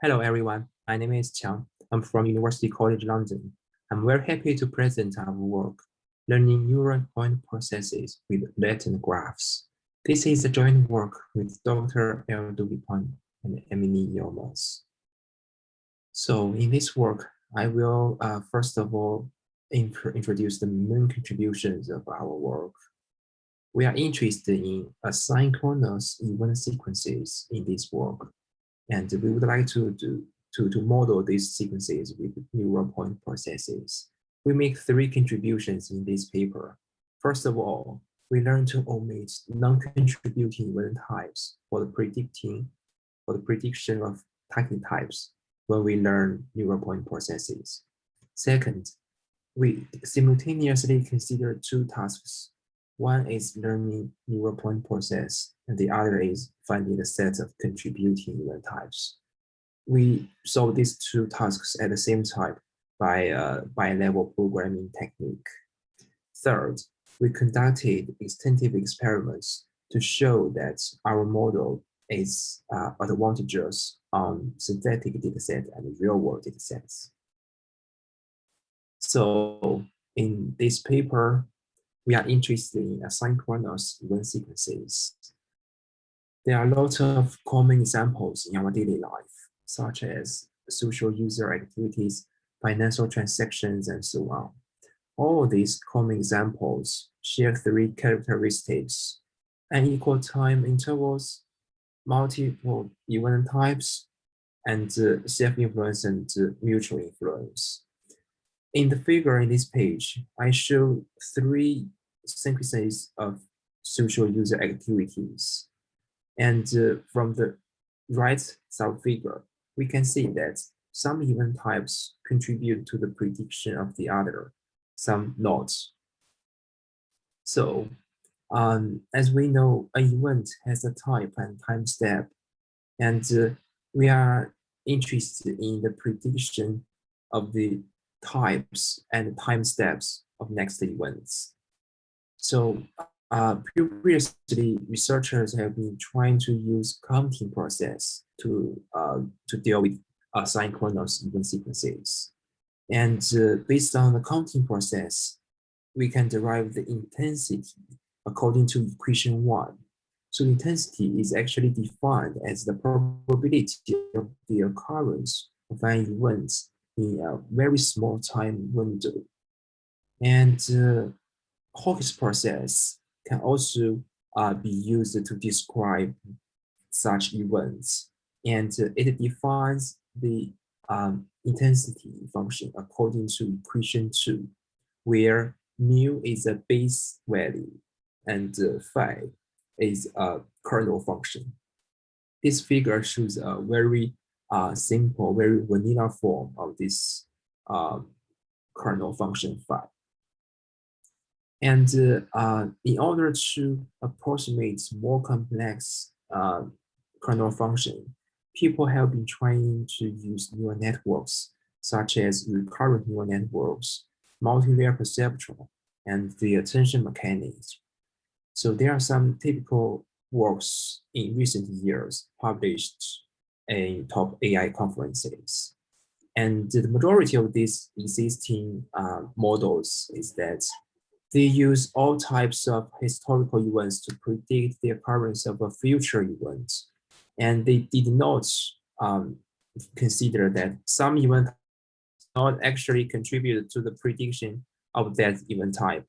Hello, everyone. My name is Qiang. I'm from University College London. I'm very happy to present our work, Learning Neural Point Processes with Latent Graphs. This is a joint work with Dr. Aldo Lipani and Emine Yilmaz. So in this work, I will uh, first of all introduce the main contributions of our work. We are interested in asynchronous event sequences in this work and we would like to, do, to, to model these sequences with neural point processes. We make three contributions in this paper. First of all, we learn to omit non-contributing event types for the predicting for the prediction of target types when we learn neural point processes. Second, we simultaneously consider two tasks one is learning neural point process, and the other is finding the set of contributing event types. We solve these two tasks at the same time by a bi-level programming technique. Third, we conducted extensive experiments to show that our model is uh, advantageous on synthetic dataset and real-world datasets. So in this paper, we are interested in asynchronous event sequences. There are lots of common examples in our daily life, such as social user activities, financial transactions, and so on. All these common examples share three characteristics, unequal time intervals, multiple event types, and uh, self-influence and uh, mutual influence. In the figure in this page, I show three sequences of social user activities. And uh, from the right sub figure, we can see that some event types contribute to the prediction of the other, some not. So um, as we know, an event has a type and time step, and uh, we are interested in the prediction of the types and time steps of next events. So uh, previously, researchers have been trying to use counting process to, uh, to deal with asynchronous event sequences. And uh, based on the counting process, we can derive the intensity according to equation one. So intensity is actually defined as the probability of the occurrence of an event in a very small time window. And Hawkes process can also uh, be used to describe such events. And it defines the um, intensity function according to equation two, where mu is a base value and phi is a kernel function. This figure shows a very uh, simple, very vanilla form of this um, kernel function phi. And uh, in order to approximate more complex uh, kernel function, people have been trying to use neural networks, such as recurrent neural networks, multi-layer perceptron, and the attention mechanics. So there are some typical works in recent years published in top AI conferences. And the majority of these existing uh, models is that they use all types of historical events to predict the occurrence of a future event. And they did not um, consider that some event not actually contribute to the prediction of that event type.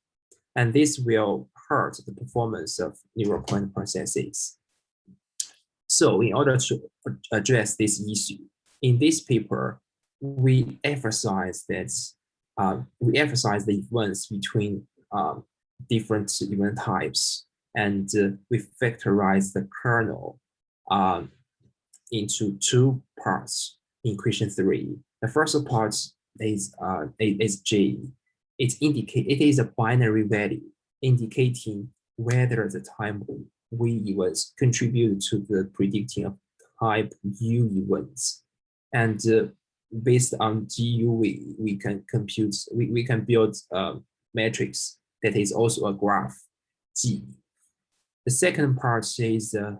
And this will hurt the performance of neural point processes. So in order to address this issue, in this paper, we emphasize that uh, we emphasize the events between um, different event types, and uh, we factorize the kernel um, into two parts in question three. The first part is uh, is G. It indicate it is a binary value indicating whether the time we events contribute to the predicting of type U events. And uh, based on GUV, we can compute, we, we can build um, matrix that is also a graph G. The second part is the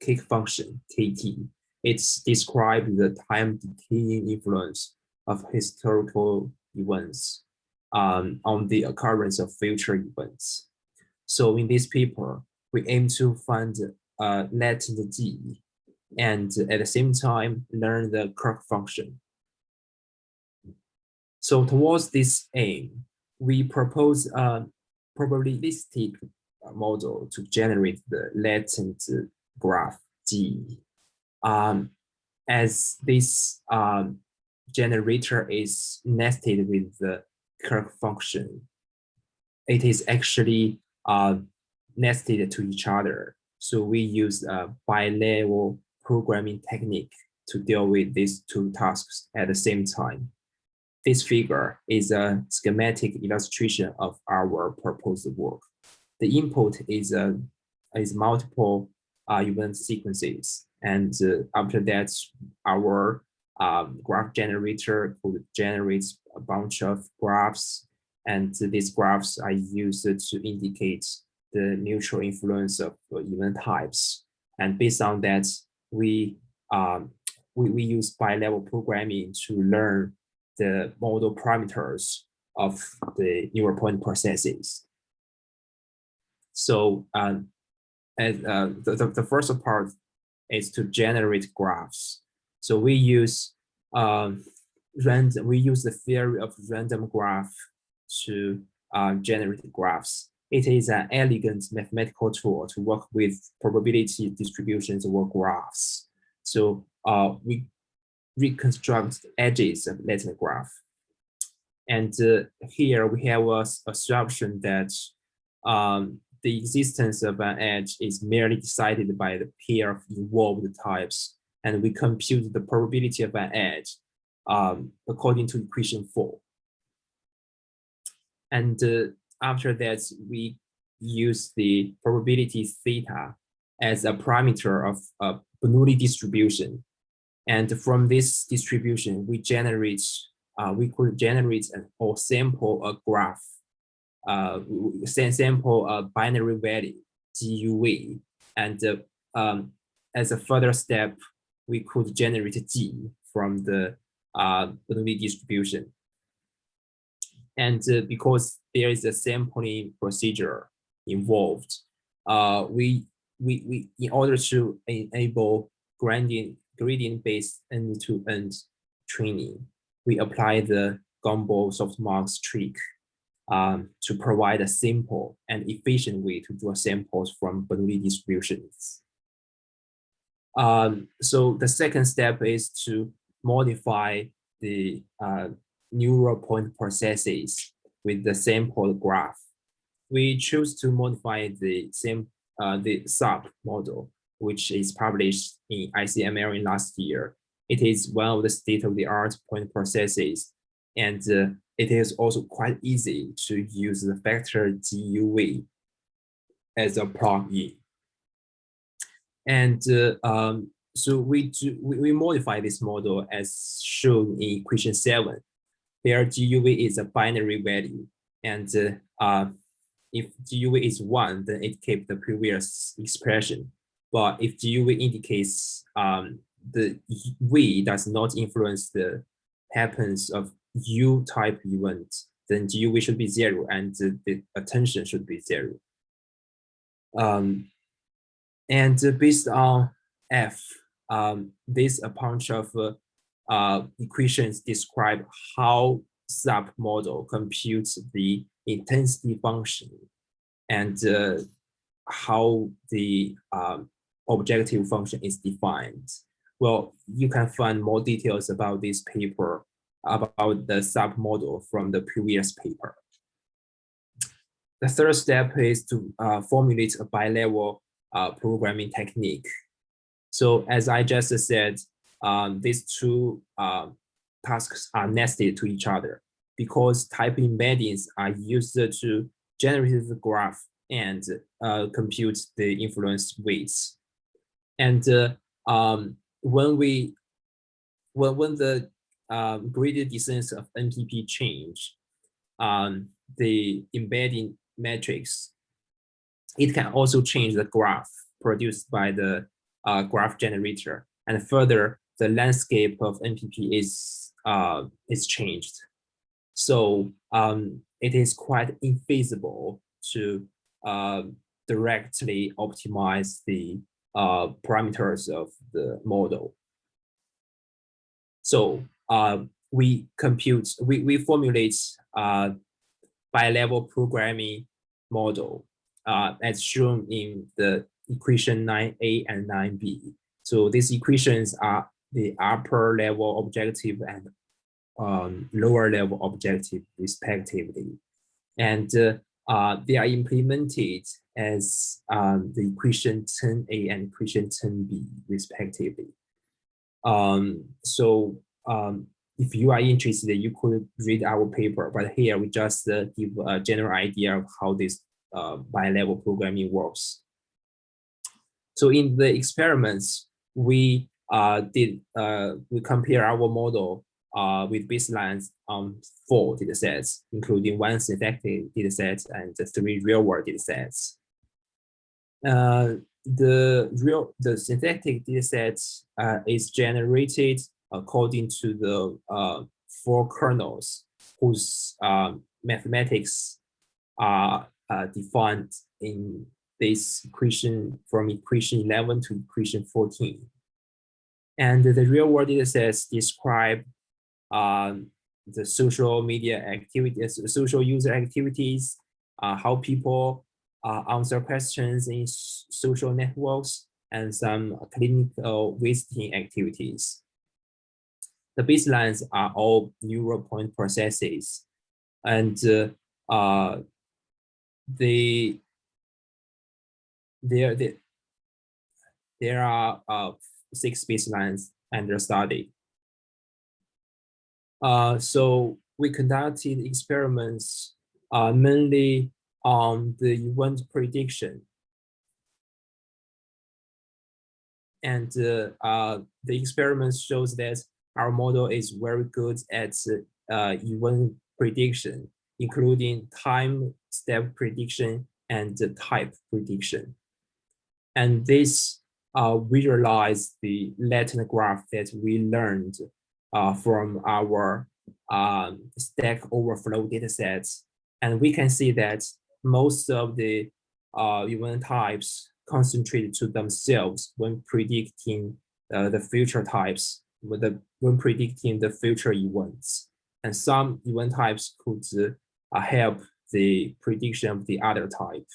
kick function KT. It's described the time decaying influence of historical events um, on the occurrence of future events. So in this paper, we aim to find uh, latent G and at the same time learn the Kirk function. So towards this aim, we propose a probabilistic model to generate the latent graph G. Um, as this um, generator is nested with the Kirk function, it is actually uh, nested to each other. So we use a bi-level programming technique to deal with these two tasks at the same time. This figure is a schematic illustration of our proposed work. The input is a is multiple uh, event sequences, and uh, after that, our um, graph generator could generate a bunch of graphs, and these graphs are used to indicate the mutual influence of event types. And based on that, we um, we, we use bi-level programming to learn the model parameters of the neural point processes. So um, and, uh, the, the, first part is to generate graphs. So we use um, random, we use the theory of random graph to uh, generate graphs. It is an elegant mathematical tool to work with probability distributions or graphs. So uh, we reconstruct edges of latent graph. And uh, here we have a assumption that um, the existence of an edge is merely decided by the pair of involved types, and we compute the probability of an edge um, according to equation four. And uh, after that, we use the probability theta as a parameter of a Bernoulli distribution. And from this distribution, we generate, uh, we could generate or sample a graph, uh, sample a binary value, GUV. And uh, um, as a further step, we could generate G from the uh, Bernoulli distribution. And uh, because there is a sampling procedure involved, uh, we, we, we, in order to enable gradient, gradient-based end-to-end training, we apply the Gumbel softmax trick um, to provide a simple and efficient way to draw samples from Bernoulli distributions. Um, so the second step is to modify the uh, neural point processes with the sample graph. We choose to modify the same uh, the SAP model, which is published in ICML in last year. It is one of the state-of-the-art point processes, and uh, it is also quite easy to use the factor GUV as a plugin. And uh, um, so we, do, we, we modify this model as shown in equation seven where GUV is a binary value. And uh, if GUV is one, then it keeps the previous expression. But if GUV indicates um, the V does not influence the happens of U type event, then GUV should be zero and the attention should be zero. Um, and based on F, um, this a bunch of uh, uh, equations describe how SAP model computes the intensity function and uh, how the um, objective function is defined. Well, you can find more details about this paper about the SAP model from the previous paper. The third step is to uh, formulate a bi-level uh, programming technique. So as I just said, um, these two uh, tasks are nested to each other because type embeddings are used to generate the graph and uh, compute the influence weights. And uh, um, when we when when the um, descent of NPP change, um, the embedding matrix, it can also change the graph produced by the uh, graph generator And further, the landscape of NPP is, uh, is changed. So um, it is quite infeasible to uh, directly optimize the uh, parameters of the model. So uh, we compute, we, we formulate uh, bi-level programming model uh, as shown in the equation 9a and 9b. So these equations are the upper level objective and um, lower level objective respectively. And uh, uh, they are implemented as um, the equation 10a and equation 10b respectively. Um, so um, if you are interested, you could read our paper, but here we just uh, give a general idea of how this uh, bi-level programming works. So in the experiments, we uh, did uh, we compare our model uh, with baselines on four datasets, including one synthetic dataset and three real-world datasets. Uh, the real the synthetic dataset uh, is generated according to the uh, four kernels whose uh, mathematics are uh, defined in this equation from equation 11 to equation 14. And the real world datasets describe um, the social media activities, social user activities, uh, how people uh, answer questions in social networks, and some clinical visiting activities. The baselines are all neural point processes, and uh, uh, there there, there are uh, six baselines under study. Uh, so we conducted experiments uh, mainly on the event prediction. And uh, uh, the experiment shows that our model is very good at uh, event prediction, including time step prediction and type prediction. And this uh, visualize the latent graph that we learned uh, from our um, Stack Overflow datasets. And we can see that most of the uh, event types concentrate to themselves when predicting uh, the future types, when, the, when predicting the future events. And some event types could uh, help the prediction of the other type.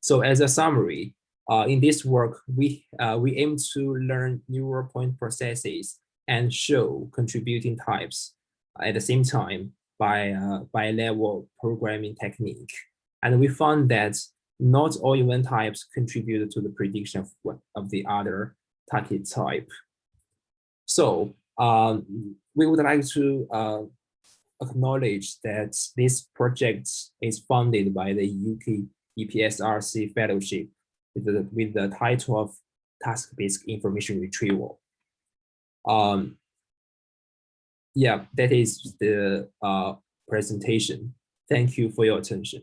So as a summary, uh, in this work, we, uh, we aim to learn neural point processes and show contributing types at the same time by, uh, by level programming technique. And we found that not all event types contribute to the prediction of, of the other target type. So um, we would like to uh, acknowledge that this project is funded by the UK EPSRC Fellowship with the, with the title of task-based information retrieval. Um, yeah, that is the uh, presentation. Thank you for your attention.